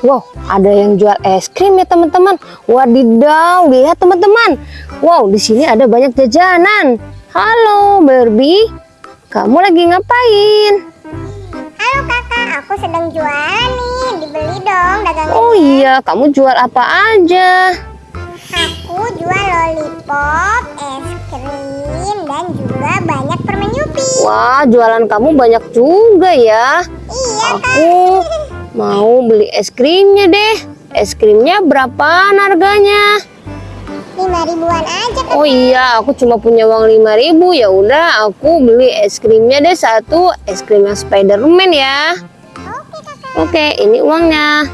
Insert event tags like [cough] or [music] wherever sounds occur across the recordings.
Wow, ada yang jual es krim ya teman-teman. Wadidaw, lihat teman-teman. Wow, di sini ada banyak jajanan. Halo Barbie, kamu lagi ngapain? Halo kakak, aku sedang jualan nih. Dibeli dong dagangan. Oh iya, kamu jual apa aja? Aku jual lollipop, es krim, dan juga banyak permen Yupi. Wah, jualan kamu banyak juga ya. Iya Aku [laughs] mau beli es krimnya deh. Es krimnya berapaan harganya? lima ribuan aja kak. Oh iya, aku cuma punya uang 5000 ya udah aku beli es krimnya deh satu es krim yang Spiderman ya. Oke kakak. Oke, ini uangnya.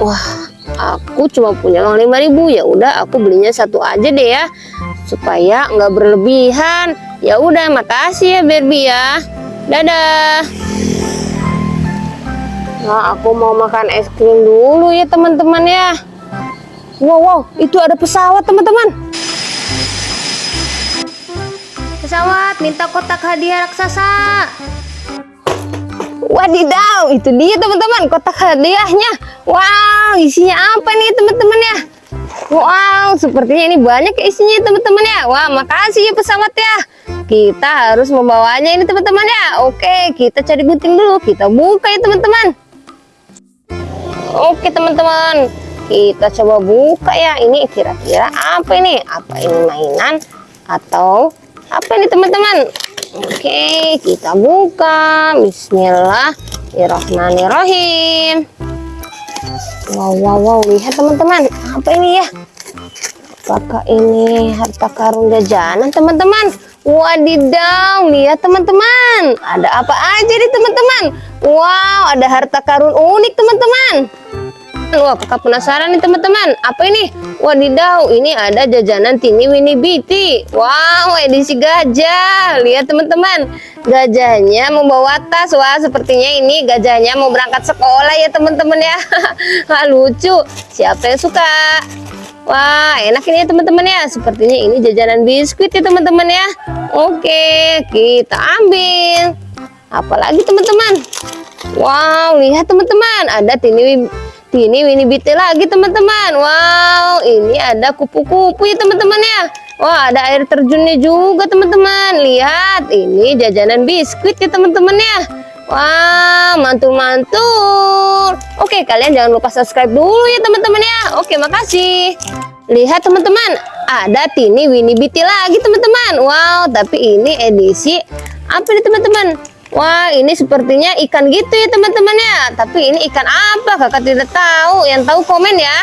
Wah, aku cuma punya uang 5000 ya udah aku belinya satu aja deh ya supaya nggak berlebihan. Ya udah, makasih ya Barbie ya. Dadah. Nah, aku mau makan es krim dulu ya teman-teman ya. Wow, wow, itu ada pesawat teman-teman. Pesawat minta kotak hadiah raksasa. Wadidaw, itu dia teman-teman kotak hadiahnya. Wow, isinya apa nih teman-teman ya? Wow, sepertinya ini banyak isinya teman-teman ya. Wah, makasih ya pesawat ya. Kita harus membawanya ini teman-teman ya. Oke, kita cari gunting dulu. Kita buka ya teman-teman. Oke teman-teman, kita coba buka ya. Ini kira-kira apa ini? Apa ini mainan atau apa ini teman-teman? Oke, kita buka. Bismillahirrahmanirrahim. Wow, wow, wow. Lihat teman-teman. Apa ini ya? Apakah ini harta karun jajanan teman-teman? Wadidaw, lihat teman-teman. Ada apa aja nih teman-teman? Wow, ada harta karun unik teman-teman. Wah, kakak penasaran nih teman-teman. Apa ini? Wadidaw, ini ada jajanan Tini Winnie Biti. Wow, edisi gajah. Lihat teman-teman. Gajahnya membawa tas. Wah, sepertinya ini gajahnya mau berangkat sekolah ya teman-teman ya. [laughs] Lucu. Siapa yang suka? Wah, enak ini ya teman-teman ya. Sepertinya ini jajanan biskuit ya teman-teman ya. Oke, kita ambil. Apalagi teman-teman? Wow, lihat teman-teman. Ada Tini Tini Winnie Biti lagi teman-teman. Wow, ini ada kupu-kupu ya teman-teman ya. Wah, ada air terjunnya juga teman-teman. Lihat, ini jajanan biskuit ya teman-teman ya. Wah, mantul-mantul. Oke, kalian jangan lupa subscribe dulu ya teman-teman ya. Oke, makasih. Lihat teman-teman, ada Tini Winnie Biti lagi teman-teman. Wow, tapi ini edisi apa nih teman-teman? Wah, ini sepertinya ikan gitu ya teman-teman ya. Tapi ini ikan apa? Kakak tidak tahu. Yang tahu komen ya.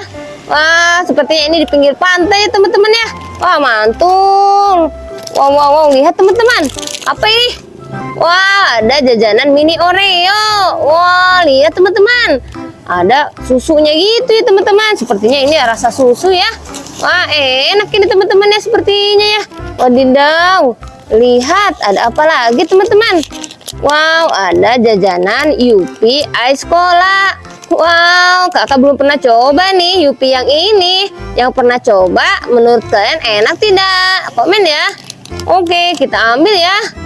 Wah, sepertinya ini di pinggir pantai ya teman-teman ya. Wah, mantul. Wow, wow, wow. Lihat teman-teman. Apa ini? Wah, ada jajanan mini Oreo. Wah, lihat teman-teman. Ada susunya gitu ya teman-teman. Sepertinya ini rasa susu ya. Wah, enak ini teman-teman ya sepertinya ya. Wadidaw. Lihat, ada apa lagi teman-teman? Wow, ada jajanan Yupi Ice Cola. Wow, kakak belum pernah coba nih Yupi yang ini. Yang pernah coba, menurut kalian enak tidak? Komen ya. Oke, kita ambil ya.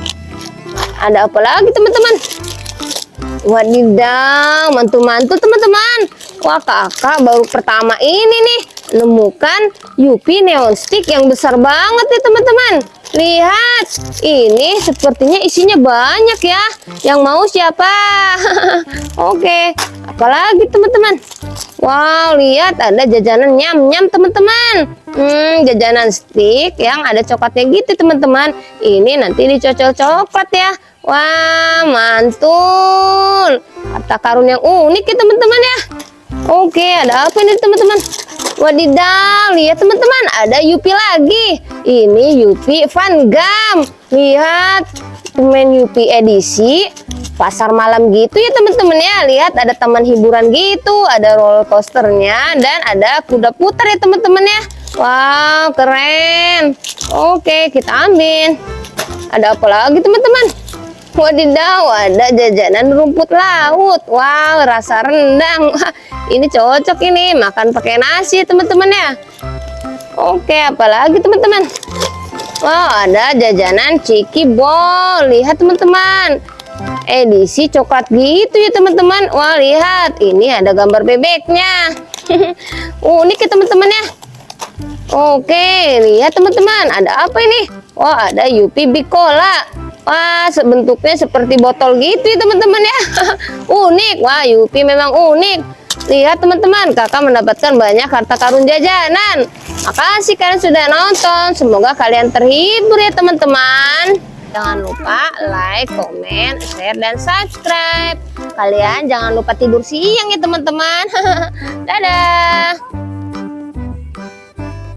Ada apa lagi teman-teman? Wadidaw, mantul-mantul teman-teman. Wah, kakak baru pertama ini nih menemukan Yupi Neon Stick yang besar banget nih teman-teman. Lihat, ini sepertinya isinya banyak ya. Yang mau siapa? [laughs] Oke, apalagi teman-teman? Wow, lihat ada jajanan nyam-nyam teman-teman. Hmm, jajanan stick yang ada coklatnya gitu teman-teman. Ini nanti dicocol coklat ya. Wah, mantul. Harta karun yang unik ya teman-teman ya. Oke, ada apa ini teman-teman? Wadidaw, lihat teman-teman, ada Yupi lagi. Ini Yupi Van Gam. Lihat, permen Yupi edisi pasar malam gitu ya teman-teman ya. Lihat ada taman hiburan gitu, ada roller coasternya dan ada kuda putar ya teman-teman ya. Wow, keren. Oke, kita ambil. Ada apa lagi teman-teman? Wadidaw, ada jajanan rumput laut. Wow, rasa rendang. Ini cocok ini makan pakai nasi teman-teman ya. Oke, apalagi teman-teman? Wow, ada jajanan ciki bol. Lihat teman-teman. Edisi coklat gitu ya teman-teman. Wah lihat, ini ada gambar bebeknya. [laughs] Unik ya teman-teman ya. Oke, lihat teman-teman, ada apa ini? Wah, ada Yupi Bicola. Wah, bentuknya seperti botol gitu ya teman-teman ya. [laughs] unik, wah Yupi memang unik. Lihat teman-teman, kakak mendapatkan banyak harta karun jajanan. Makasih kalian sudah nonton. Semoga kalian terhibur ya teman-teman. Jangan lupa like, komen, share, dan subscribe. Kalian jangan lupa tidur siang ya teman-teman. [laughs] Dadah.